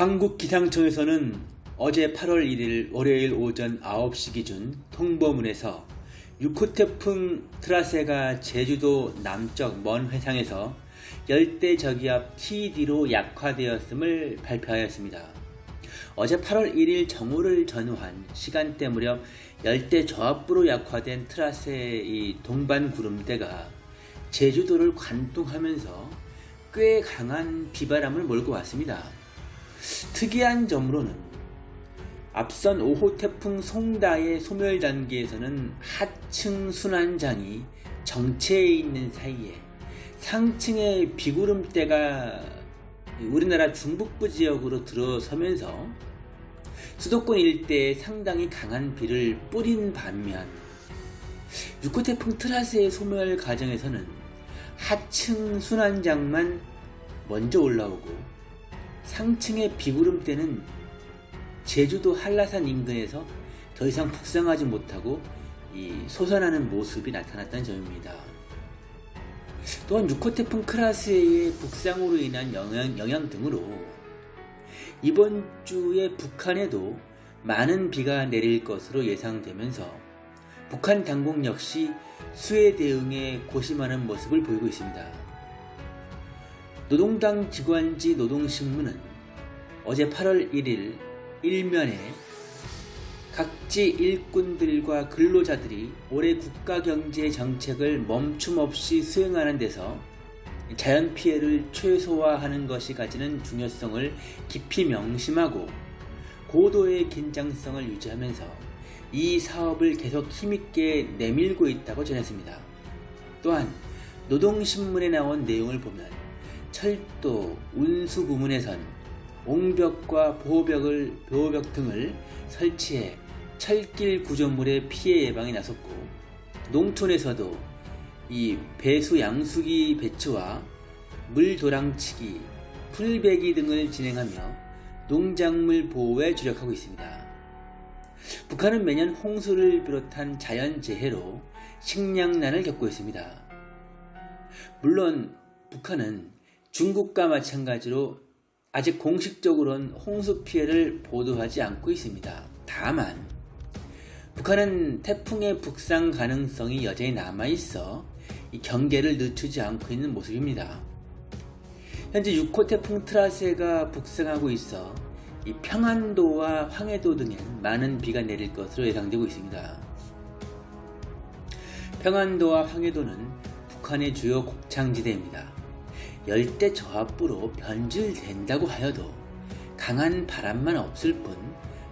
한국기상청에서는 어제 8월 1일 월요일 오전 9시 기준 통보문에서 6호 태풍 트라세가 제주도 남쪽 먼 해상에서 열대 저기압 TD로 약화되었음을 발표하였습니다. 어제 8월 1일 정오를 전후한 시간대 무렵 열대 저압부로 약화된 트라세의 동반 구름대가 제주도를 관통하면서 꽤 강한 비바람을 몰고 왔습니다. 특이한 점으로는 앞선 5호 태풍 송다의 소멸 단계에서는 하층 순환장이 정체해 있는 사이에 상층의 비구름대가 우리나라 중북부 지역으로 들어서면서 수도권 일대에 상당히 강한 비를 뿌린 반면 6호 태풍 트라스의 소멸 과정에서는 하층 순환장만 먼저 올라오고 상층의 비구름대는 제주도 한라산 인근에서 더 이상 북상하지 못하고 솟아나는 모습이 나타났다는 점입니다. 또한 6호 태풍 크라스의 북상으로 인한 영향, 영향 등으로 이번 주에 북한에도 많은 비가 내릴 것으로 예상되면서 북한 당국 역시 수해 대응에 고심하는 모습을 보이고 있습니다. 노동당 기관지 노동신문은 어제 8월 1일 일면에 각지 일꾼들과 근로자들이 올해 국가경제 정책을 멈춤없이 수행하는 데서 자연 피해를 최소화하는 것이 가지는 중요성을 깊이 명심하고 고도의 긴장성을 유지하면서 이 사업을 계속 힘있게 내밀고 있다고 전했습니다. 또한 노동신문에 나온 내용을 보면 철도, 운수 부문에선 옹벽과 보호벽을, 보호벽 등을 설치해 철길 구조물의 피해 예방에 나섰고 농촌에서도 이 배수 양수기 배치와 물도랑치기, 풀베기 등을 진행하며 농작물 보호에 주력하고 있습니다. 북한은 매년 홍수를 비롯한 자연재해로 식량난을 겪고 있습니다. 물론 북한은 중국과 마찬가지로 아직 공식적으로는 홍수 피해를 보도하지 않고 있습니다. 다만 북한은 태풍의 북상 가능성이 여전히 남아있어 경계를 늦추지 않고 있는 모습입니다. 현재 6호 태풍 트라세가 북상하고 있어 평안도와 황해도 등엔 많은 비가 내릴 것으로 예상되고 있습니다. 평안도와 황해도는 북한의 주요 곡창지대입니다. 열대 저압부로 변질된다고 하여도 강한 바람만 없을 뿐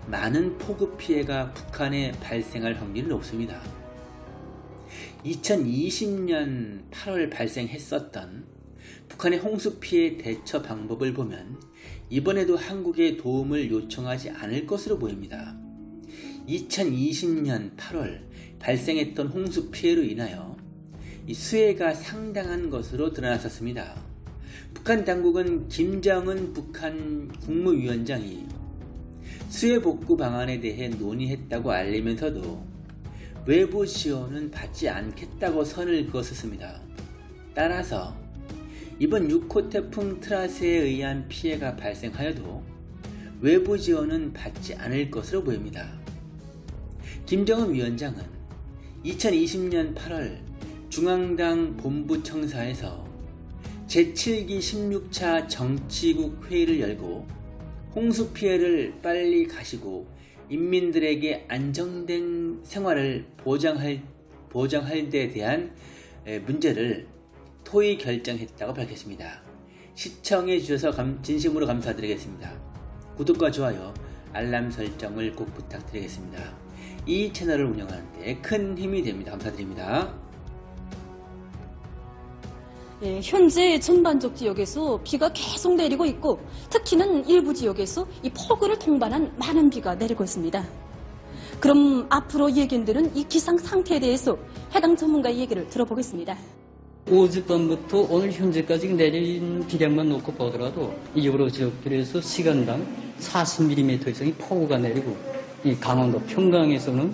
많은 폭우 피해가 북한에 발생할 확률은 높습니다. 2020년 8월 발생했었던 북한의 홍수 피해 대처 방법을 보면 이번에도 한국에 도움을 요청하지 않을 것으로 보입니다. 2020년 8월 발생했던 홍수 피해로 인하여 수해가 상당한 것으로 드러났었습니다. 북한 당국은 김정은 북한 국무위원장이 수해 복구 방안에 대해 논의했다고 알리면서도 외부 지원은 받지 않겠다고 선을 그었습니다. 따라서 이번 6호 태풍 트라스에 의한 피해가 발생하여도 외부 지원은 받지 않을 것으로 보입니다. 김정은 위원장은 2020년 8월 중앙당 본부청사에서 제7기 16차 정치국 회의를 열고 홍수 피해를 빨리 가시고 인민들에게 안정된 생활을 보장할, 보장할 데 대한 문제를 토의 결정했다고 밝혔습니다. 시청해 주셔서 감, 진심으로 감사드리겠습니다. 구독과 좋아요, 알람 설정을 꼭 부탁드리겠습니다. 이 채널을 운영하는 데 큰 힘이 됩니다. 감사드립니다. 예, 현재 전반적 지역에서 비가 계속 내리고 있고 특히는 일부 지역에서 이 폭우를 동반한 많은 비가 내리고 있습니다. 그럼 앞으로 예견되는 이 기상 상태에 대해서 해당 전문가의 얘기를 들어보겠습니다. 어젯밤부터 오늘 현재까지 내린 비량만 놓고 보더라도 여러 지역들에서 시간당 40mm 이상의 폭우가 내리고 이 강원도 평강에서는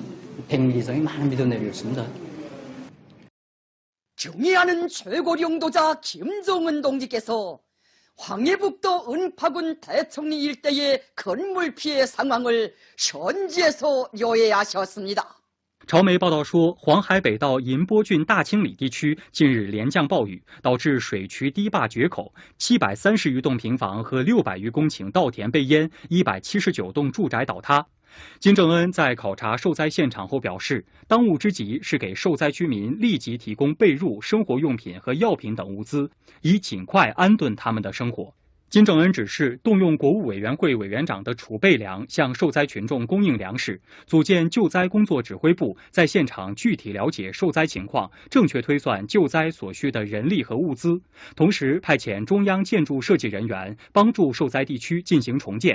100mm 이상의 많은 비도 내리고 있습니다. 경의하는 최고領도자 김정은 동지께서 황해북도 은파군 대청리 일대의 건물 피해 상황을 현지에서 요해하셨습니다. 朝媒报道说，黄海北道银波郡大清里地区近日连降暴雨，导致水渠堤坝决口，七百三十余栋平房和六百余公顷稻田被淹，一百七十九栋住宅倒塌。金正恩在考察受灾现场后表示，当务之急是给受灾居民立即提供被褥、生活用品和药品等物资，以尽快安顿他们的生活。金正恩指示动用国务委员会委员长的储备粮，向受灾群众供应粮食；组建救灾工作指挥部，在现场具体了解受灾情况，正确推算救灾所需的人力和物资。同时，派遣中央建筑设计人员帮助受灾地区进行重建，